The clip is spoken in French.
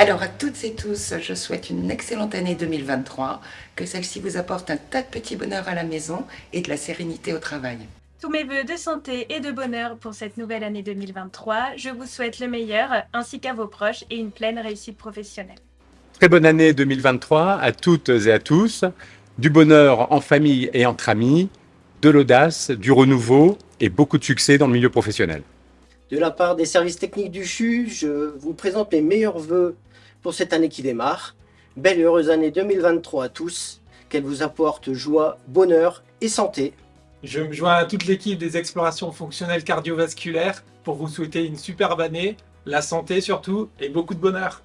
Alors à toutes et tous, je souhaite une excellente année 2023, que celle-ci vous apporte un tas de petits bonheurs à la maison et de la sérénité au travail. Tous mes voeux de santé et de bonheur pour cette nouvelle année 2023. Je vous souhaite le meilleur, ainsi qu'à vos proches, et une pleine réussite professionnelle. Très bonne année 2023 à toutes et à tous. Du bonheur en famille et entre amis, de l'audace, du renouveau et beaucoup de succès dans le milieu professionnel. De la part des services techniques du CHU, je vous présente mes meilleurs voeux pour cette année qui démarre. Belle et heureuse année 2023 à tous, qu'elle vous apporte joie, bonheur et santé. Je me joins à toute l'équipe des explorations fonctionnelles cardiovasculaires pour vous souhaiter une superbe année, la santé surtout et beaucoup de bonheur.